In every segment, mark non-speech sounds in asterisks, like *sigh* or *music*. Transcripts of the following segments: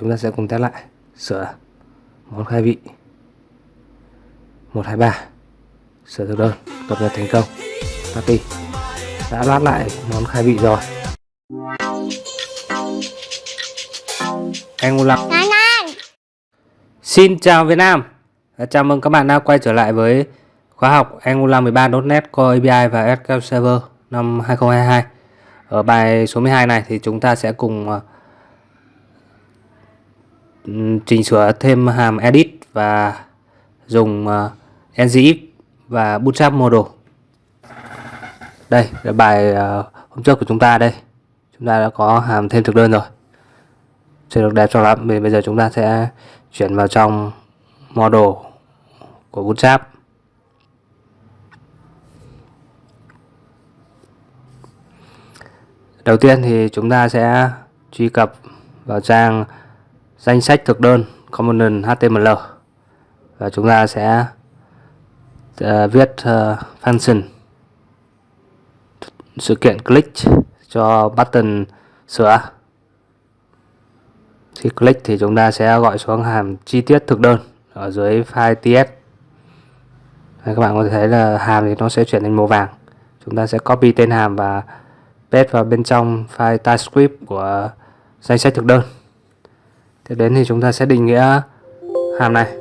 chúng ta sẽ cùng test lại. Sửa món khai vị. 123 sửa thực đơn cập nhật thành công. Party đã lát lại món khai vị rồi. Angular Xin chào Việt Nam. Chào mừng các bạn đã quay trở lại với khóa học Angular 13.NET Core API và SQL Server năm 2022 Ở bài số 12 này thì chúng ta sẽ cùng uh, chỉnh sửa thêm hàm edit và dùng ờ, uh, ngif và bootstrap model. Đây là bài uh, hôm trước của chúng ta đây. Chúng ta đã có hàm thêm thực đơn rồi. Chưa được đẹp cho lắm vì bây giờ chúng ta sẽ chuyển vào trong model của bootstrap. Đầu tiên thì chúng ta sẽ truy cập vào trang danh sách thực đơn component HTML và chúng ta sẽ uh, viết uh, function. Sự kiện click cho button sửa. Khi click thì chúng ta sẽ gọi xuống hàm chi tiết thực đơn ở dưới file ts Đây, các bạn có thể thấy là hàm thì nó sẽ chuyển thành màu vàng. Chúng ta sẽ copy tên hàm và paste vào bên trong file typescript của danh sách thực đơn tiếp đến thì chúng ta sẽ định nghĩa hàm này.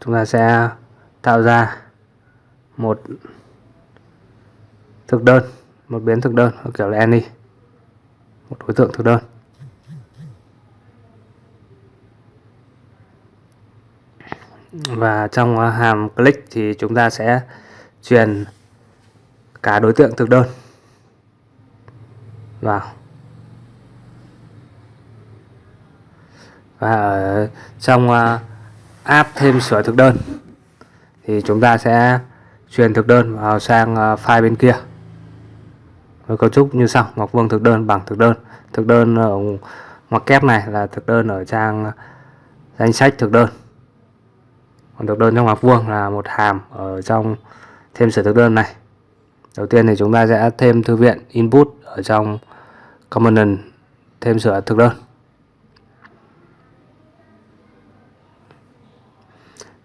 Chúng ta sẽ tạo ra một thực đơn, một biến thực đơn, kiểu là any, một đối tượng thực đơn. Và trong hàm click thì chúng ta sẽ truyền cả đối tượng thực đơn vào. Và ở trong ờ, app thêm sửa thực đơn, thì chúng ta sẽ truyền thực đơn vào sang ờ, file bên kia. Với cấu trúc như sau, ngọc vuông thực đơn bằng thực đơn. Thực đơn ở ngoặc kép này là thực đơn ở trang danh sách thực đơn. Còn thực đơn trong ngoặc vuông là một hàm ở trong thêm sửa thực đơn này. Đầu tiên thì chúng ta sẽ thêm thư viện input ở trong component thêm sửa thực đơn.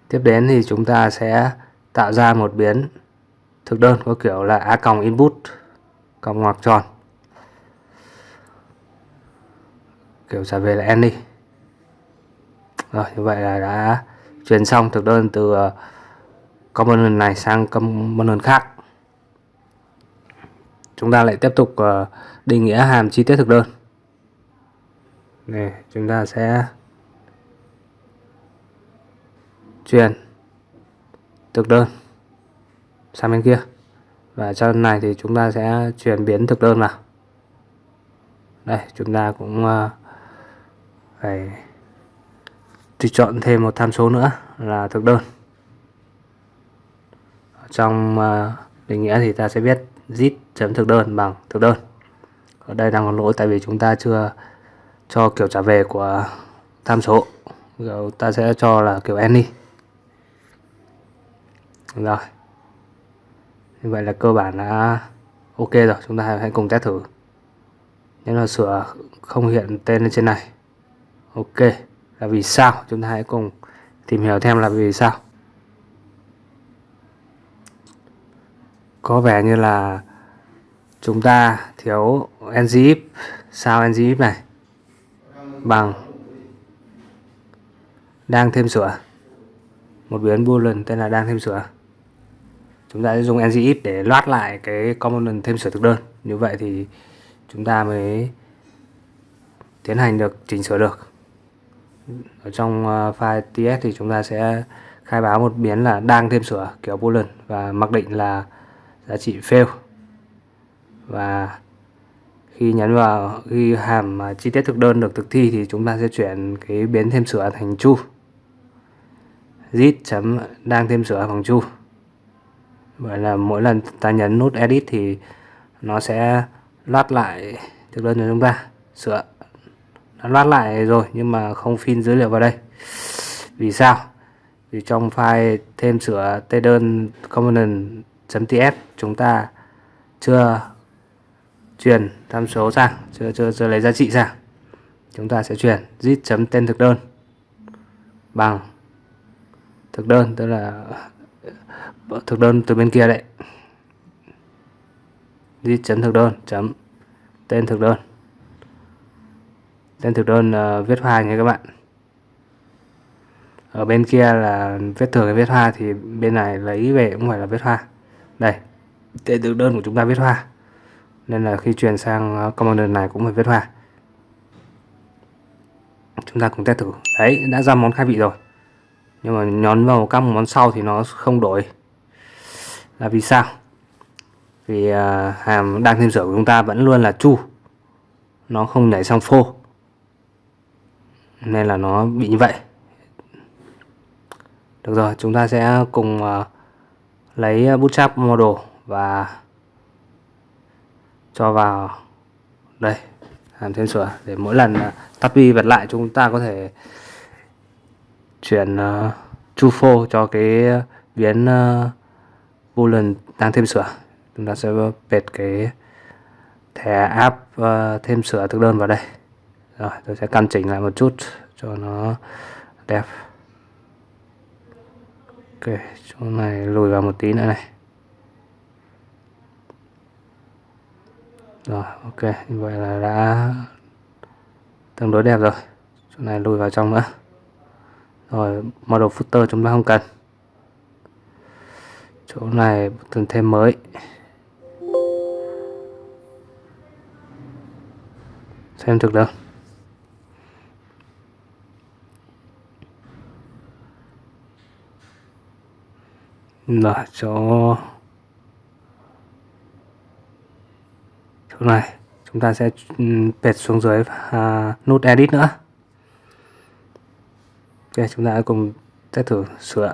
Tiếp đến thì chúng ta sẽ tạo ra một biến thực đơn có kiểu là a còng input còng ngoặc tròn. Kiểu trả về là any rồi như vậy là đã truyền xong thực đơn từ ờ, component này sang component khác. Chúng ta lại tiếp tục ờ, định nghĩa hàm chi tiết thực đơn. Này chúng ta sẽ truyền thực đơn sang bên kia. Và trong này thì chúng ta sẽ chuyển biến thực đơn vào. Đây, chúng ta cũng ờ, phải tùy chọn thêm một tham số nữa là thực đơn. Trong ờ, định nghĩa thì ta sẽ viết zip chấm thực đơn bằng thực đơn. Ở đây đang còn lỗi tại vì chúng ta chưa cho kiểu trả về của tham số. Rồi ta sẽ cho là kiểu any rồi. Như vậy là cơ bản đã ok rồi, chúng ta hãy cùng test thử. Nếu là sửa không hiện tên lên trên này, ok. Là vì sao? Chúng ta hãy cùng tìm hiểu thêm là vì sao. Có vẻ như là chúng ta thiếu ngif sao ngif này? Bằng đang thêm sửa. Một biến boolean tên là đang thêm sửa chúng ta sẽ dùng ngif để loát lại cái component thêm sửa thực đơn. Như vậy thì chúng ta mới tiến hành được, chỉnh sửa được. Ở trong ờ, file ts thì chúng ta sẽ khai báo một biến là đang thêm sửa, kiểu boolean, và mặc định là giá trị fail. Và khi nhấn vào, khi hàm ờ, chi tiết thực đơn được thực thi thì chúng ta sẽ chuyển cái biến thêm sửa thành true. Git chấm đang thêm sửa bằng true vậy là mỗi lần ta nhấn nút edit thì nó sẽ loát lại thực đơn cho chúng ta. Sửa. Nó loát lại rồi nhưng mà không pin dữ liệu vào đây. Vì sao? Vì trong file thêm sửa tê đơn component.ts chúng ta chưa truyền tham số sang, chưa chưa chưa lấy giá trị sang. Chúng ta sẽ truyền zip chấm tên thực đơn bằng thực đơn, tức là Vâng, thực đơn từ bên kia đấy. Zip chấm thực đơn chấm. Tên thực đơn. Tên thực đơn uh, viết hoa nha các bạn. Ở bên kia là viết thường viết hoa thì bên này lấy về cũng phải là viết hoa. Đây tên thực đơn của chúng ta viết hoa. Nên là khi chuyển sang ờ, commander này cũng phải viết hoa. Chúng ta cùng test thử. Đấy đã ra món khai vị rồi. Nhưng mà nhón vào các món sau thì nó không đổi là vì sao? Vì à, hàm đang thêm sửa của chúng ta vẫn luôn là chu. Nó không nhảy sang phô. Nên là nó bị như vậy. Được rồi chúng ta sẽ cùng uh, lấy à, bootstrap model và cho vào. Đây hàm thêm sửa để mỗi lần uh, tắt vi vật lại chúng ta có thể chuyển uh, phô cho cái biến uh, boolean đang thêm sửa chúng ta sẽ pệt cái thẻ app uh, thêm sửa thực đơn vào đây. Rồi tôi sẽ căn chỉnh lại một chút cho nó đẹp. Ok chỗ này lùi vào một tí nữa này. Rồi ok như vậy là đã tương đối đẹp rồi. Chỗ này lùi vào trong nữa. Rồi model footer chúng ta không cần chỗ này cần thêm mới. Xem thực đâu là chỗ chỗ này. Chúng ta sẽ ừ, pệt xuống dưới à, nút edit nữa. Ok chúng ta cùng test thử sửa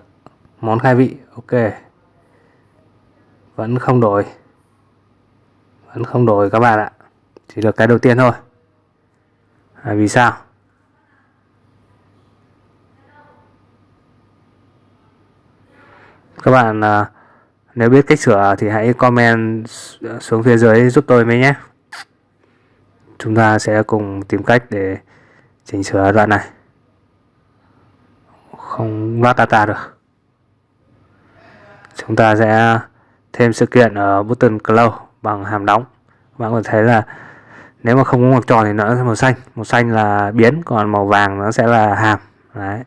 món khai vị. Ok vẫn không đổi. Vẫn không đổi các bạn ạ. Chỉ được cái đầu tiên thôi. À, vì sao? Các bạn à, nếu biết cách sửa thì hãy comment xuống phía dưới giúp tôi với nhé. Chúng ta sẽ cùng tìm cách để chỉnh sửa đoạn này. Không loát data được. Chúng ta sẽ thêm sự kiện ở button close bằng hàm đóng. Bạn có thể thấy là nếu mà không có ngoặc tròn thì nó sẽ màu xanh. Màu xanh là biến còn màu vàng nó sẽ là hàm. Đấy.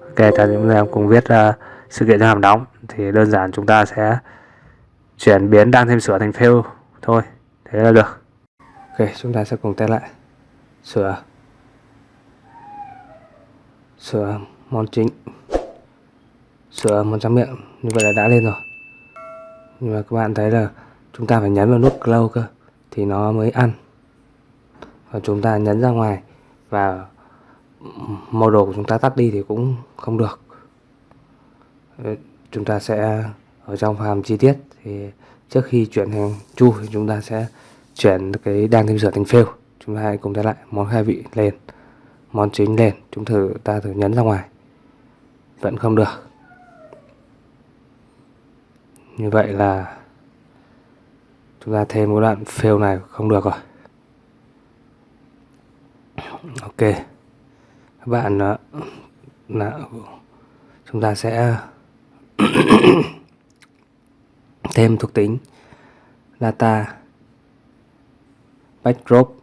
Ok ta chúng ta cùng viết uh, sự kiện cho hàm đóng thì đơn giản chúng ta sẽ chuyển biến đang thêm sửa thành fail thôi. Thế là được. Ok chúng ta sẽ cùng test lại. Sửa. Sửa món chính. Sửa món trắng miệng. Như vậy là đã lên rồi nhưng mà các bạn thấy là chúng ta phải nhấn vào nút close cơ, thì nó mới ăn. Và chúng ta nhấn ra ngoài và model của chúng ta tắt đi thì cũng không được. Ờ, chúng ta sẽ ở trong hàm chi tiết thì trước khi chuyển thành chu thì chúng ta sẽ chuyển cái đang thêm sửa thành fail chúng ta hãy cùng ta lại món khai vị lên, món chính lên. Chúng thử, ta thử nhấn ra ngoài. Vẫn không được như vậy là chúng ta thêm một đoạn fill này không được rồi. Ok. Các bạn ờ, là chúng ta sẽ *coughs* thêm thuộc tính data backdrop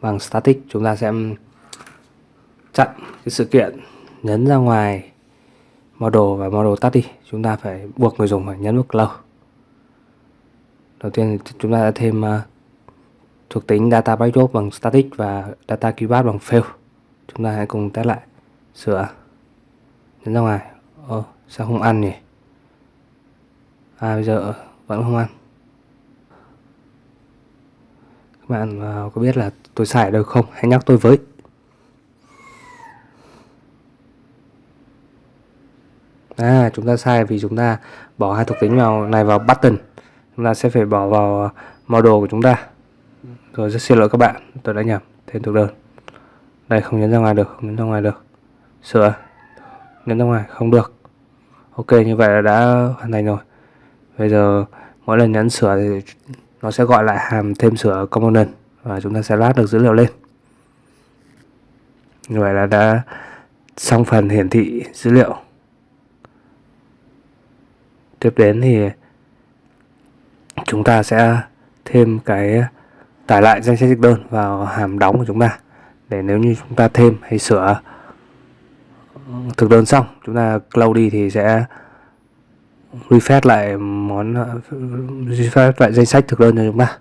bằng static. Chúng ta sẽ chặn cái sự kiện nhấn ra ngoài model và model tắt đi chúng ta phải buộc người dùng phải nhấn nút close. Đầu tiên thì chúng ta đã thêm uh, thuộc tính data backdrop bằng static và data keyboard bằng fail. Chúng ta hãy cùng test lại sửa nhấn ra ngoài. Ồ, sao không ăn nhỉ? À bây giờ vẫn không ăn. Các bạn uh, có biết là tôi xài được không? Hãy nhắc tôi với. À chúng ta sai vì chúng ta bỏ hai thuộc tính vào này vào button. Chúng ta sẽ phải bỏ vào ờ, model của chúng ta. Rồi rất xin lỗi các bạn, tôi đã nhầm thêm thuộc đơn. Đây, không nhấn ra ngoài được, không nhấn ra ngoài được. Sửa. Nhấn ra ngoài, không được. Ok, như vậy là đã hoàn thành rồi. Bây giờ mỗi lần nhấn sửa thì nó sẽ gọi lại hàm thêm sửa component và chúng ta sẽ lát được dữ liệu lên. Như vậy là đã xong phần hiển thị dữ liệu tiếp đến thì chúng ta sẽ thêm cái tải lại danh sách thực đơn vào hàm đóng của chúng ta. Để nếu như chúng ta thêm hay sửa thực đơn xong chúng ta close đi thì sẽ refresh lại món refresh lại danh sách thực đơn cho chúng ta.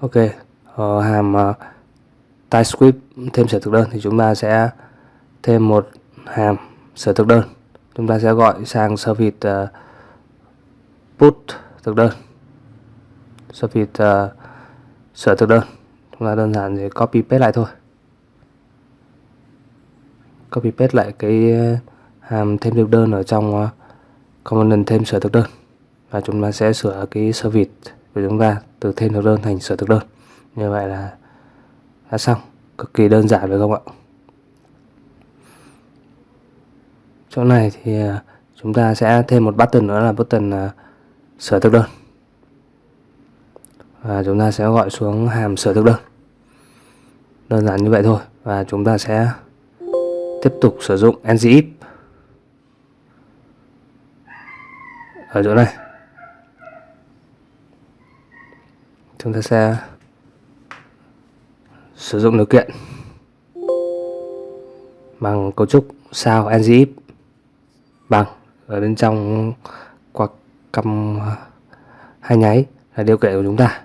Ok ở hàm uh, TypeScript thêm sửa thực đơn thì chúng ta sẽ thêm một hàm sửa thực đơn. Chúng ta sẽ gọi sang service uh, ờ, put thực đơn. Service uh, sửa thực đơn. Chúng ta đơn giản để copy paste lại thôi. Copy paste lại cái ờ, hàm thêm thực đơn ở trong ờ, component thêm sửa thực đơn. Và chúng ta sẽ sửa cái service của chúng ta từ thêm thực đơn thành sửa thực đơn. Như vậy là đã xong. Cực kỳ đơn giản phải không ạ? Chỗ này thì à, chúng ta sẽ thêm một button nữa là button à, sửa thực đơn. Và chúng ta sẽ gọi xuống hàm sửa thực đơn. Đơn giản như vậy thôi. Và chúng ta sẽ tiếp tục sử dụng ngif ở chỗ này. Chúng ta sẽ sử dụng điều kiện bằng cấu trúc sao ngif Vâng, bằng ở bên trong quạt cầm hai nháy là điều kiện của chúng ta.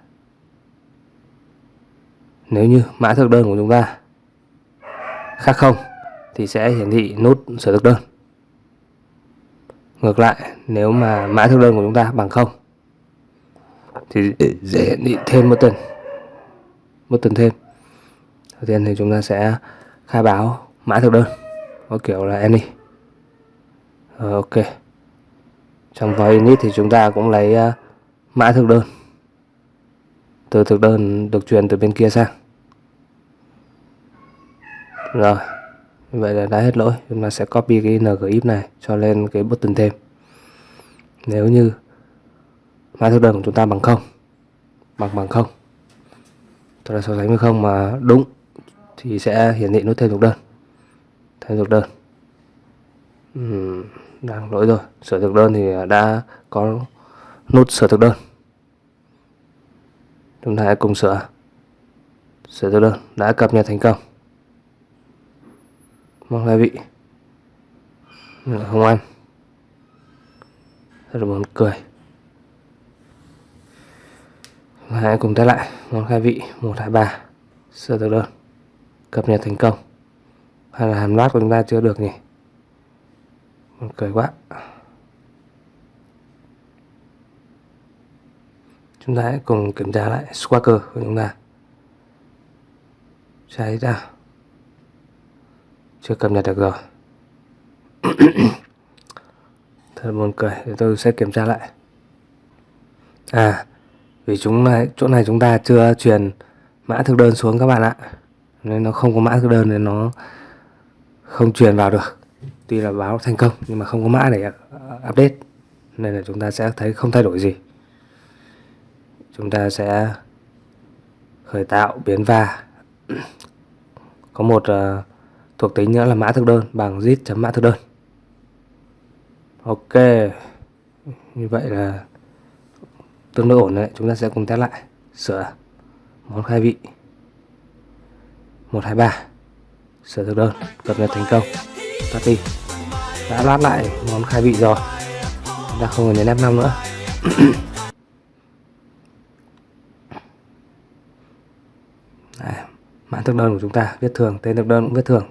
Nếu như mã thực đơn của chúng ta khác không, thì sẽ hiển thị nút sửa thực đơn. Ngược lại, nếu mà mã thực đơn của chúng ta bằng không, thì sẽ hiển thị thêm một tuần một tuần thêm. Đầu tiên thì chúng ta sẽ khai báo mã thực đơn, có kiểu là any rồi, ok. Trong void init thì chúng ta cũng lấy uh, mã thực đơn. Từ thực đơn được truyền từ bên kia sang. Rồi vậy là đã hết lỗi. Chúng ta sẽ copy cái ngif này cho lên cái button thêm. Nếu như mã thực đơn của chúng ta bằng không bằng bằng không tôi là so sánh với không mà đúng thì sẽ hiển thị nút thêm thực đơn. Thêm thực đơn uhm, đang lỗi rồi. Sửa thực đơn thì đã có nút sửa thực đơn. Chúng ta hãy cùng sửa sửa thực đơn đã cập nhật thành công. Mong hai vị. Không ăn. Rất là buồn cười. Hãy cùng test lại. Món khai vị. 123 sơ thực đơn cập nhật thành công. Hay là hàm loát của chúng ta chưa được nhỉ? Cười quá. Chúng ta hãy cùng kiểm tra lại Squawker của chúng ta. Cháy ra chưa cập nhật được rồi. *coughs* Thật buồn cười thì tôi sẽ kiểm tra lại. À vì chúng này, chỗ này chúng ta chưa truyền mã thực đơn xuống các bạn ạ. Nên nó không có mã thực đơn nên nó không truyền vào được tuy là báo thành công nhưng mà không có mã để ờ, update. Nên là chúng ta sẽ thấy không thay đổi gì. Chúng ta sẽ khởi tạo biến va. *clears throat* Có một uh, thuộc tính nữa là mã thực đơn bằng zip chấm mã thực đơn. Ok. Như vậy là tương đối ổn đấy. Chúng ta sẽ cùng test lại. Sửa món khai vị. 123 sửa thực đơn cập nhật thành công. Tắt đi đã lát lại món khai vị rồi. Chúng ta không cần nhấn F5 nữa. *coughs* Đấy, mã thực đơn của chúng ta viết thường tên thực đơn cũng viết thường.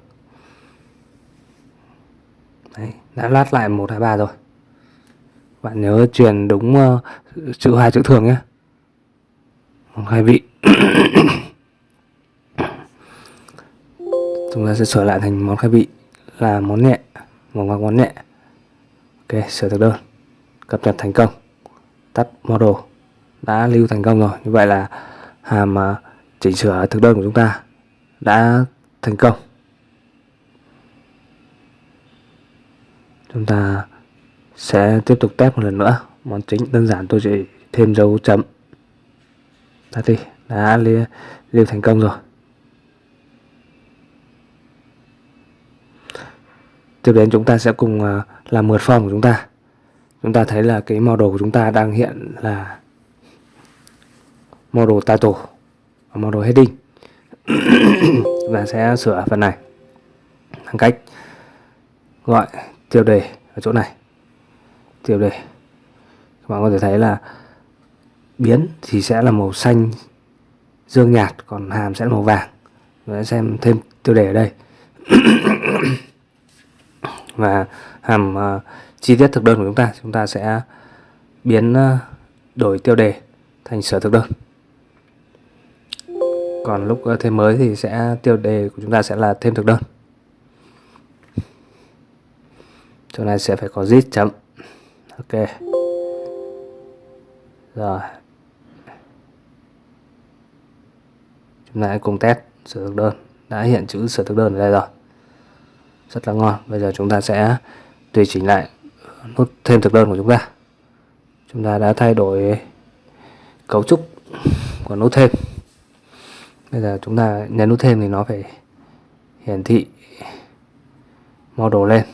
Đấy, đã lát lại 123 rồi. Bạn nhớ truyền đúng uh, chữ hai chữ thường nhé. Món khai vị. *coughs* Chúng ta sẽ sửa lại thành món khai vị là món nhẹ một ngoặc ngón nhẹ. Ok, sửa thực đơn. Cập nhật thành công. Tắt model. Đã lưu thành công rồi. Như vậy là hàm à, chỉnh sửa thực đơn của chúng ta đã thành công. Chúng ta sẽ tiếp tục test một lần nữa. Món chính đơn giản tôi chỉ thêm dấu chấm. Đã đi. Đã lưu thành công rồi. Tiếp đến chúng ta sẽ cùng ờ, làm mượt form của chúng ta. Chúng ta thấy là cái model của chúng ta đang hiện là model title và model heading. *coughs* Và sẽ sửa phần này bằng cách gọi tiêu đề ở chỗ này. Tiêu đề. Các bạn có thể thấy là biến thì sẽ là màu xanh, dương nhạt, còn hàm sẽ là màu vàng. Sẽ xem thêm tiêu đề ở đây. *coughs* và hàm uh, chi tiết thực đơn của chúng ta chúng ta sẽ biến uh, đổi tiêu đề thành sở thực đơn. Còn lúc uh, thêm mới thì sẽ tiêu đề của chúng ta sẽ là thêm thực đơn. Chỗ này sẽ phải có zip chấm. Ok. Rồi. Chúng ta hãy cùng test sở thực đơn. Đã hiện chữ sở thực đơn ở đây rồi rất là ngon. Bây giờ chúng ta sẽ tùy chỉnh lại nút thêm thực đơn của chúng ta. Chúng ta đã thay đổi cấu trúc của nút thêm. Bây giờ chúng ta nhấn nút thêm thì nó phải hiển thị model lên.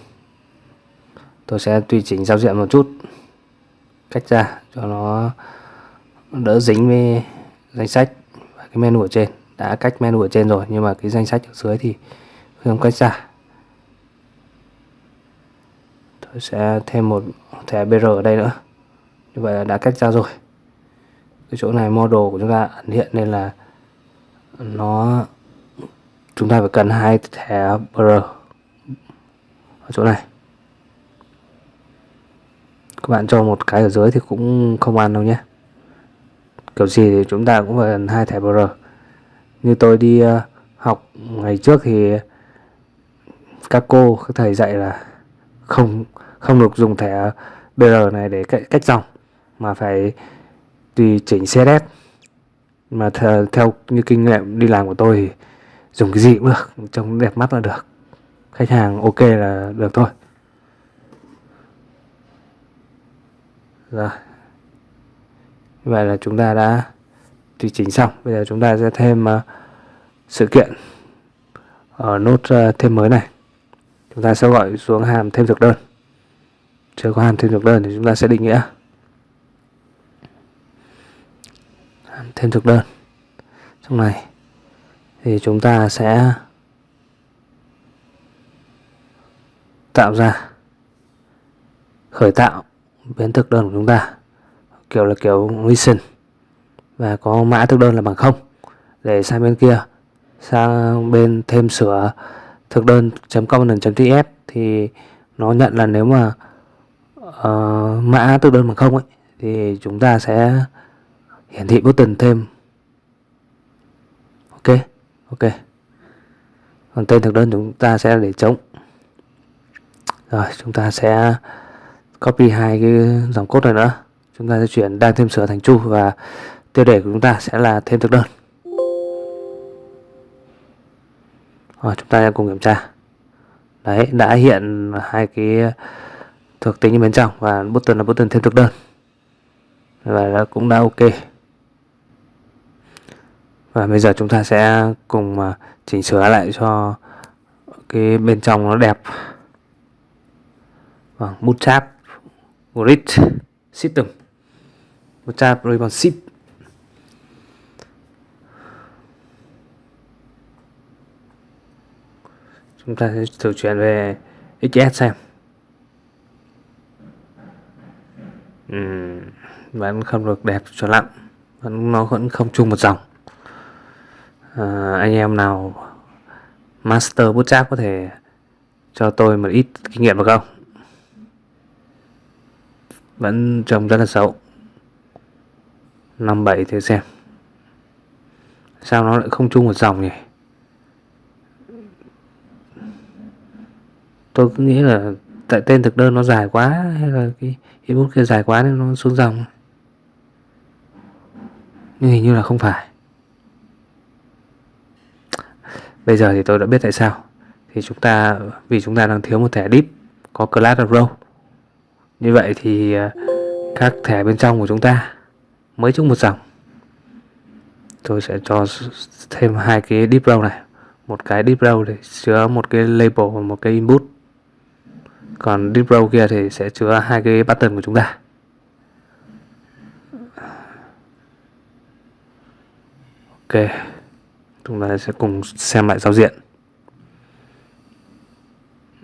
Tôi sẽ tùy chỉnh giao diện một chút, cách ra cho nó đỡ dính với danh sách và cái menu ở trên. Đã cách menu ở trên rồi, nhưng mà cái danh sách ở dưới thì không cách ra tôi sẽ thêm một thẻ BR ở đây nữa. Như vậy là đã cách ra rồi. Cái chỗ này model của chúng ta ẩn hiện nên là nó, chúng ta phải cần hai thẻ BR ở chỗ này. Các bạn cho một cái ở dưới thì cũng không ăn đâu nhé. Kiểu gì thì chúng ta cũng phải cần hai thẻ BR như tôi đi ờ, học ngày trước thì các cô, các thầy dạy là không không được dùng thẻ BR này để cách, cách dòng mà phải tùy chỉnh CSS mà theo, theo như kinh nghiệm đi làm của tôi thì dùng cái gì cũng được trông đẹp mắt là được. Khách hàng ok là được thôi. Rồi. Vậy là chúng ta đã tùy chỉnh xong. Bây giờ chúng ta sẽ thêm uh, sự kiện ở nút uh, ờ, thêm mới này chúng ta sẽ gọi xuống hàm thêm thực đơn. Chưa có hàm thêm thực đơn thì chúng ta sẽ định nghĩa. Hàm thêm thực đơn. Trong này thì chúng ta sẽ tạo ra, khởi tạo biến thực đơn của chúng ta, kiểu là kiểu listen và có mã thực đơn là bằng không. Để sang bên kia, sang bên thêm sửa thực đơn component.tf thì nó nhận là nếu mà uh, mã thực đơn bằng không ấy thì chúng ta sẽ hiển thị button thêm. Ok ok. Còn tên thực đơn chúng ta sẽ để trống. Rồi chúng ta sẽ copy hai cái dòng code này nữa. Chúng ta sẽ chuyển đang thêm sửa thành chu và tiêu đề của chúng ta sẽ là thêm thực đơn. Rồi chúng ta cùng kiểm tra. Đấy, đã hiện hai cái thuộc tính bên trong và button là button thêm thực đơn. Và đã, cũng đã ok. Và bây giờ chúng ta sẽ cùng à, chỉnh sửa lại cho cái bên trong nó đẹp. Bằng bootstrap grid system. Bootstrap ribbon ship chúng ta sẽ thử chuyển về XS xem. Uhm, vẫn không được đẹp cho lắm. Vẫn nó vẫn không chung một dòng. À, anh em nào master bootstrap có thể cho tôi một ít kinh nghiệm được không? Vẫn trông rất là xấu. 57 thử xem. Sao nó lại không chung một dòng nhỉ? Tôi cứ nghĩ là tại tên thực đơn nó dài quá, hay là cái ebook kia dài quá nên nó xuống dòng. Nhưng hình như là không phải. Bây giờ thì tôi đã biết tại sao. Thì chúng ta, vì chúng ta đang thiếu một thẻ deep, có class row như vậy thì à, các thẻ bên trong của chúng ta mới chung một dòng. Tôi sẽ cho thêm hai cái deep row này. Một cái deep row để chứa một cái label và một cái input còn deep row kia thì sẽ chứa hai cái button của chúng ta. Ok chúng ta sẽ cùng xem lại giao diện.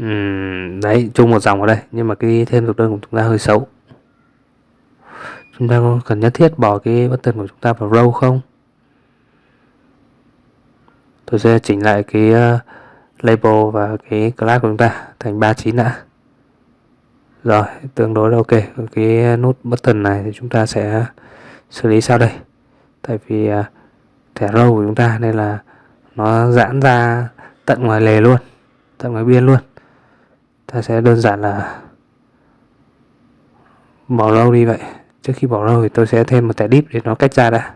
Uhm, đấy chung một dòng ở đây nhưng mà cái thêm thực đơn của chúng ta hơi xấu. Chúng ta có cần nhất thiết bỏ cái button của chúng ta vào row không? Tôi sẽ chỉnh lại cái ờ, label và cái class của chúng ta thành 39 đã rồi, tương đối là ok. Cái nút button này thì chúng ta sẽ xử lý sau đây. Tại vì à, thẻ row của chúng ta nên là nó giãn ra tận ngoài lề luôn, tận ngoài biên luôn. Ta sẽ đơn giản là bỏ row đi vậy. Trước khi bỏ row thì tôi sẽ thêm một thẻ deep để nó cách ra đã.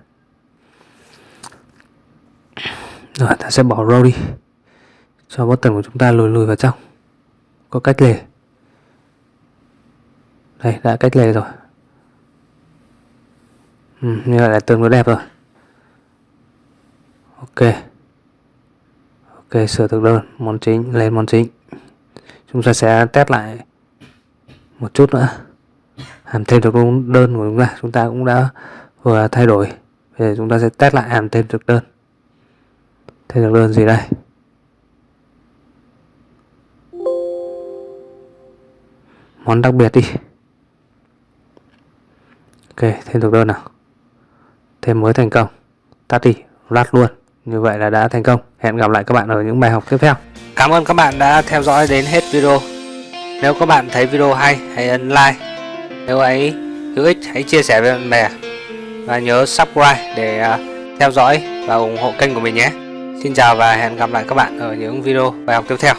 Rồi, ta sẽ bỏ row đi. Cho button của chúng ta lùi lùi vào trong. Có cách lề đây đã cách lề rồi. Ừ, như vậy là tương đối đẹp rồi. Ok. Ok sửa thực đơn món chính lên món chính. Chúng ta sẽ test lại một chút nữa. Hàm thêm thực đơn của chúng ta. Chúng ta cũng đã vừa thay đổi. Bây giờ chúng ta sẽ test lại hàm thêm thực đơn. Thêm thực đơn gì đây? Món đặc biệt đi ok, thêm thực đơn nào thêm mới thành công. Tắt đi lát luôn. Như vậy là đã thành công. Hẹn gặp lại các bạn ở những bài học tiếp theo. Cảm ơn các bạn đã theo dõi đến hết video. Nếu các bạn thấy video hay, hãy ấn like. Nếu ấy, hữu ích, hãy chia sẻ với bạn bè. Và nhớ subscribe để à, theo dõi và ủng hộ kênh của mình nhé. Xin chào và hẹn gặp lại các bạn ở những video bài học tiếp theo.